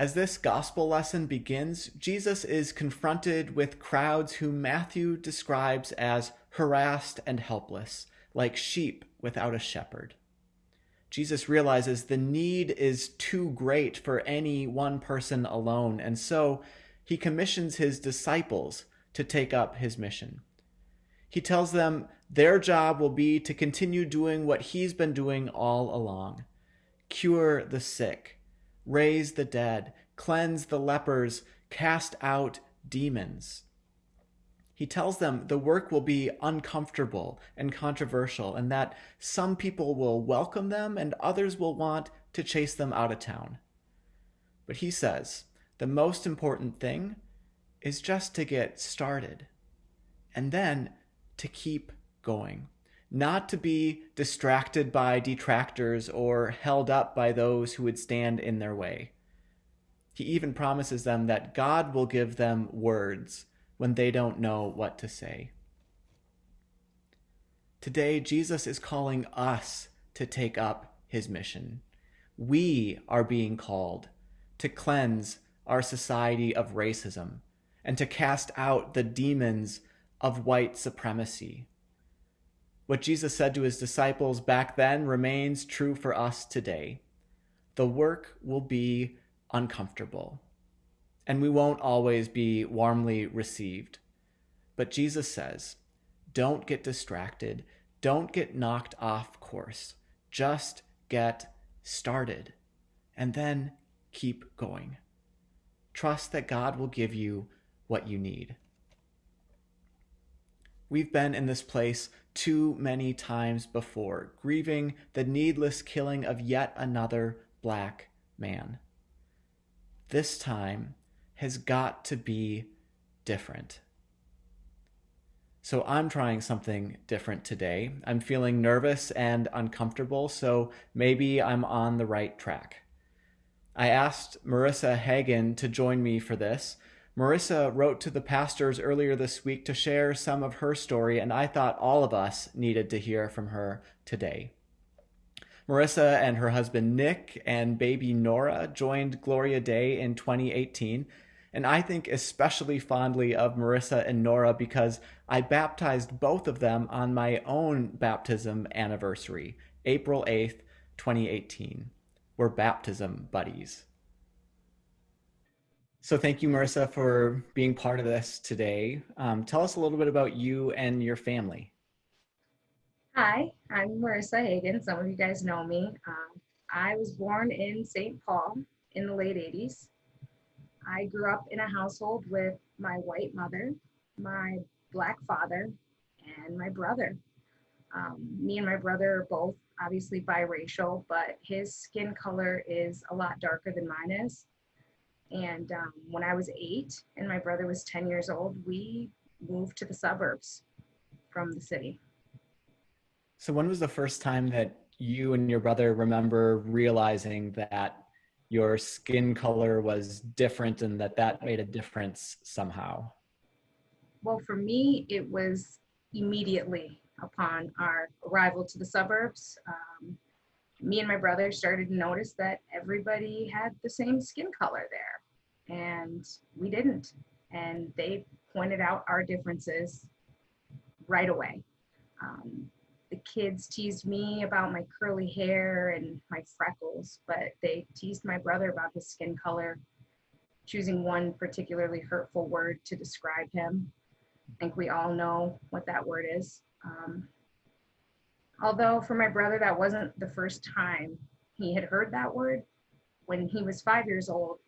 As this gospel lesson begins, Jesus is confronted with crowds whom Matthew describes as harassed and helpless, like sheep without a shepherd. Jesus realizes the need is too great for any one person alone, and so he commissions his disciples to take up his mission. He tells them their job will be to continue doing what he's been doing all along cure the sick, raise the dead, cleanse the lepers, cast out demons. He tells them the work will be uncomfortable and controversial, and that some people will welcome them and others will want to chase them out of town. But he says the most important thing is just to get started and then to keep going, not to be distracted by detractors or held up by those who would stand in their way. He even promises them that God will give them words when they don't know what to say. Today, Jesus is calling us to take up his mission. We are being called to cleanse our society of racism and to cast out the demons of white supremacy. What Jesus said to his disciples back then remains true for us today. The work will be uncomfortable and we won't always be warmly received. But Jesus says, don't get distracted. Don't get knocked off course. Just get started and then keep going. Trust that God will give you what you need. We've been in this place too many times before, grieving the needless killing of yet another black man. This time, has got to be different. So I'm trying something different today. I'm feeling nervous and uncomfortable, so maybe I'm on the right track. I asked Marissa Hagen to join me for this. Marissa wrote to the pastors earlier this week to share some of her story, and I thought all of us needed to hear from her today. Marissa and her husband Nick and baby Nora joined Gloria Dei in 2018 and I think especially fondly of Marissa and Nora because I baptized both of them on my own baptism anniversary, April 8th, 2018. We're baptism buddies. So thank you, Marissa, for being part of this today. Um, tell us a little bit about you and your family. Hi, I'm Marissa Hagen. Some of you guys know me. Um, I was born in St. Paul in the late 80s. I grew up in a household with my white mother, my black father, and my brother. Um, me and my brother are both obviously biracial, but his skin color is a lot darker than mine is. And um, when I was eight and my brother was 10 years old, we moved to the suburbs from the city. So, when was the first time that you and your brother remember realizing that your skin color was different and that that made a difference somehow? Well, for me, it was immediately upon our arrival to the suburbs. Um, me and my brother started to notice that everybody had the same skin color there, and we didn't. And they pointed out our differences right away. Um, the kids teased me about my curly hair and my freckles, but they teased my brother about his skin color, choosing one particularly hurtful word to describe him. I think we all know what that word is. Um, although for my brother, that wasn't the first time he had heard that word. When he was five years old,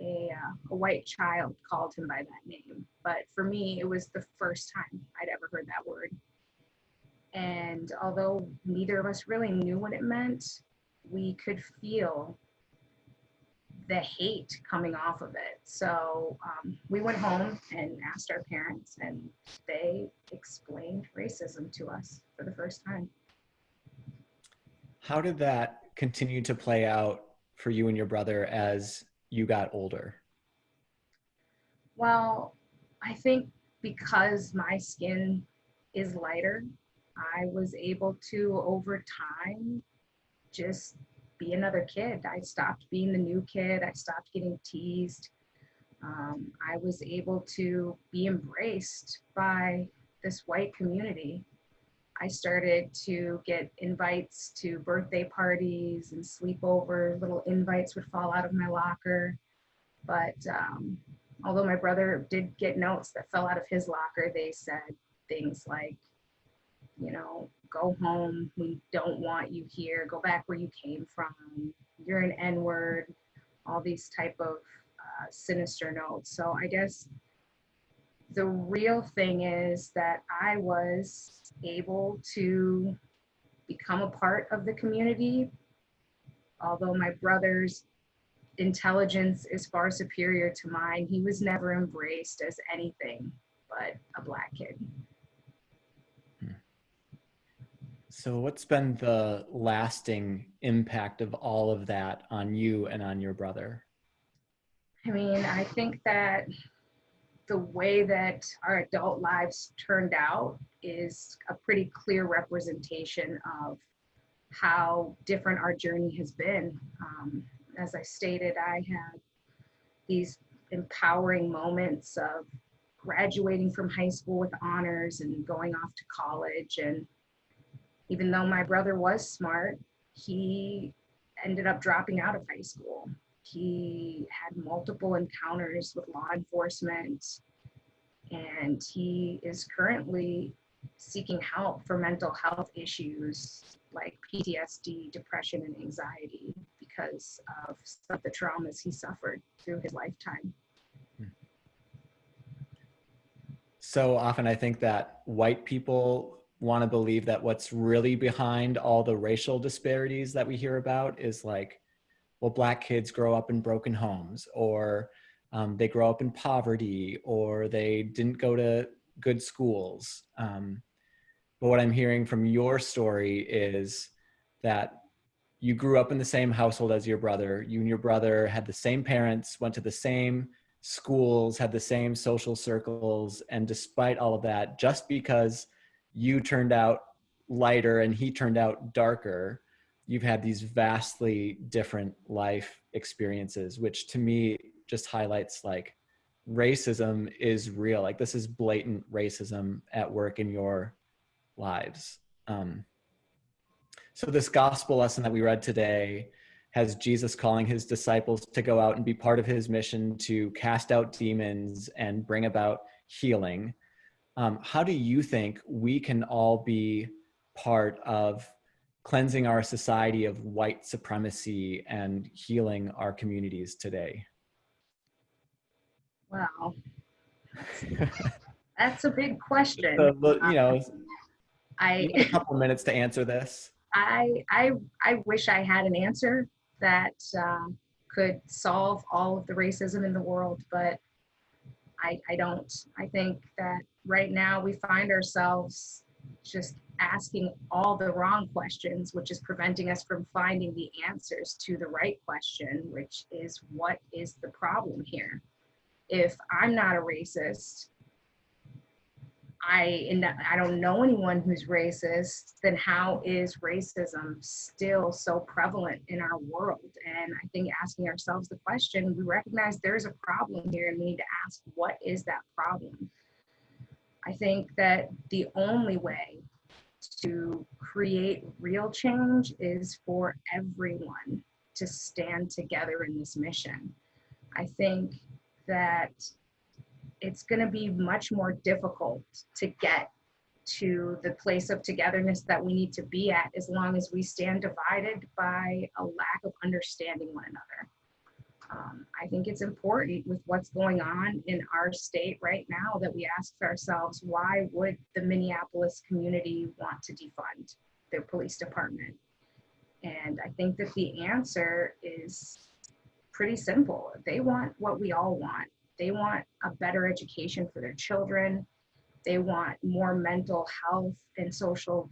a, uh, a white child called him by that name. But for me, it was the first time I'd ever heard that word. And although neither of us really knew what it meant, we could feel the hate coming off of it. So um, we went home and asked our parents, and they explained racism to us for the first time. How did that continue to play out for you and your brother as you got older? Well, I think because my skin is lighter I was able to, over time, just be another kid. I stopped being the new kid. I stopped getting teased. Um, I was able to be embraced by this white community. I started to get invites to birthday parties and sleepovers. Little invites would fall out of my locker. But um, although my brother did get notes that fell out of his locker, they said things like, you know, go home. We don't want you here. Go back where you came from. You're an N word. All these type of uh, sinister notes. So I guess the real thing is that I was able to become a part of the community. Although my brother's intelligence is far superior to mine, he was never embraced as anything but a black kid. So, what's been the lasting impact of all of that on you and on your brother? I mean, I think that the way that our adult lives turned out is a pretty clear representation of how different our journey has been. Um, as I stated, I had these empowering moments of graduating from high school with honors and going off to college. And even though my brother was smart, he ended up dropping out of high school. He had multiple encounters with law enforcement, and he is currently seeking help for mental health issues like PTSD, depression, and anxiety because of some of the traumas he suffered through his lifetime. So often, I think that white people want to believe that what's really behind all the racial disparities that we hear about is like well, black kids grow up in broken homes, or um, they grow up in poverty, or they didn't go to good schools. Um, but what I'm hearing from your story is that you grew up in the same household as your brother. You and your brother had the same parents, went to the same schools, had the same social circles. And despite all of that, just because you turned out lighter and he turned out darker, you've had these vastly different life experiences which to me just highlights like racism is real. Like this is blatant racism at work in your lives. Um, so this gospel lesson that we read today has jesus calling his disciples to go out and be part of his mission to cast out demons and bring about healing. Um, how do you think we can all be part of cleansing our society of white supremacy and healing our communities today? Wow. That's a big question. So, you know, I a couple minutes to answer this. I I I wish I had an answer that uh, could solve all of the racism in the world, but I I don't. I think that right now we find ourselves just asking all the wrong questions, which is preventing us from finding the answers to the right question, which is what is the problem here? If I'm not a racist, I I don't know anyone who's racist, then how is racism still so prevalent in our world? And I think asking ourselves the question, we recognize there's a problem here and we need to ask what is that problem? I think that the only way to create real change is for everyone to stand together in this mission. I think that it's going to be much more difficult to get to the place of togetherness that we need to be at as long as we stand divided by a lack of understanding one another. Um, I think it's important with what's going on in our state right now that we ask ourselves why would the Minneapolis community want to defund their police department? And I think that the answer is pretty simple. They want what we all want. They want a better education for their children. They want more mental health and social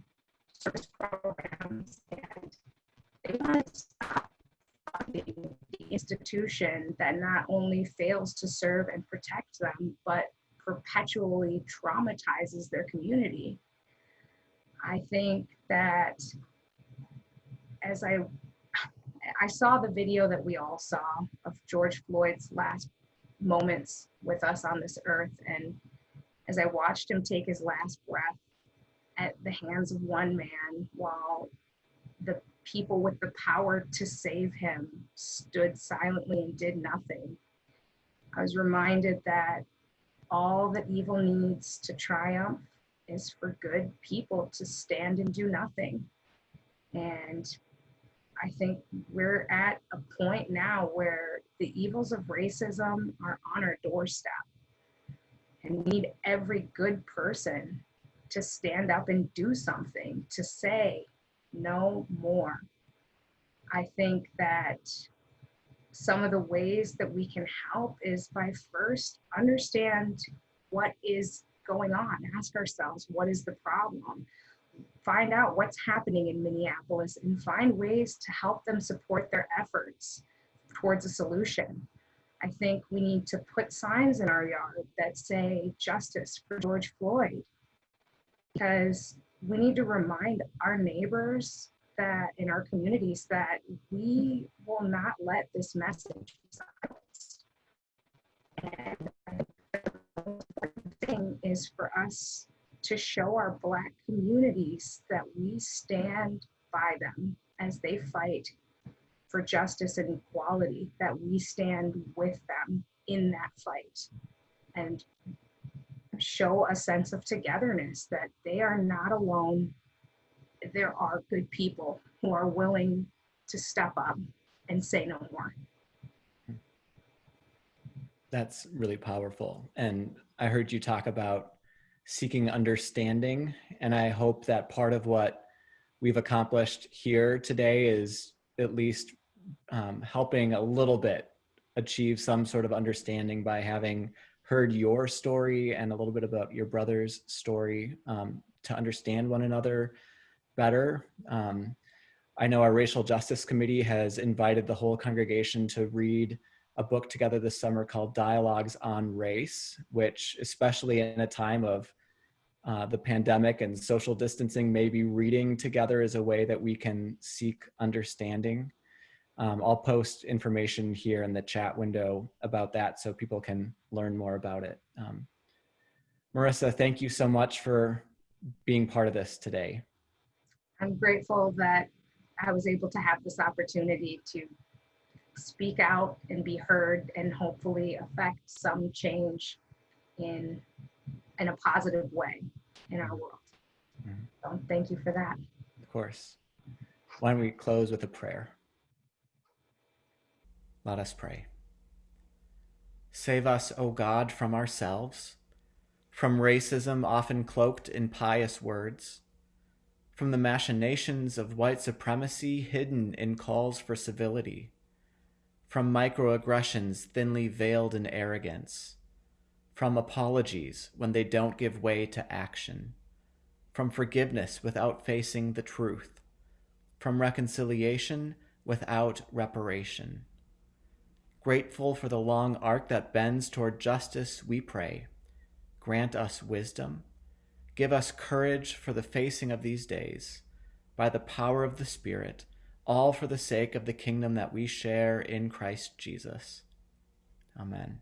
service programs. And they want to stop funding the institution that not only fails to serve and protect them, but perpetually traumatizes their community. I think that as I I saw the video that we all saw of George Floyd's last moments with us on this earth. And as I watched him take his last breath at the hands of one man while the people with the power to save him stood silently and did nothing, I was reminded that all that evil needs to triumph is for good people to stand and do nothing. And I think we're at a point now where the evils of racism are on our doorstep. And we need every good person to stand up and do something, to say no more. I think that some of the ways that we can help is by first understand what is going on, ask ourselves, what is the problem? Find out what's happening in Minneapolis and find ways to help them support their efforts towards a solution. I think we need to put signs in our yard that say justice for George Floyd because we need to remind our neighbors that in our communities that we will not let this message silenced. And the thing is for us to show our Black communities that we stand by them as they fight for justice and equality, that we stand with them in that fight and show a sense of togetherness that they are not alone. There are good people who are willing to step up and say no more. That's really powerful. And I heard you talk about seeking understanding. And I hope that part of what we've accomplished here today is at least um, helping a little bit achieve some sort of understanding by having heard your story and a little bit about your brother's story um, to understand one another better. Um, I know our Racial Justice Committee has invited the whole congregation to read a book together this summer called Dialogues on Race, which especially in a time of uh, the pandemic and social distancing, maybe reading together is a way that we can seek understanding. Um, I'll post information here in the chat window about that so people can learn more about it. Um, Marissa, thank you so much for being part of this today. I'm grateful that I was able to have this opportunity to speak out and be heard and hopefully affect some change in in a positive way in our world. Mm -hmm. So thank you for that. Of course. Why don't we close with a prayer? Let us pray. Save us, O God, from ourselves, from racism often cloaked in pious words, from the machinations of white supremacy hidden in calls for civility, from microaggressions thinly veiled in arrogance, from apologies when they don't give way to action, from forgiveness without facing the truth, from reconciliation without reparation Grateful for the long arc that bends toward justice, we pray. Grant us wisdom. Give us courage for the facing of these days. By the power of the Spirit, all for the sake of the kingdom that we share in Christ Jesus. Amen.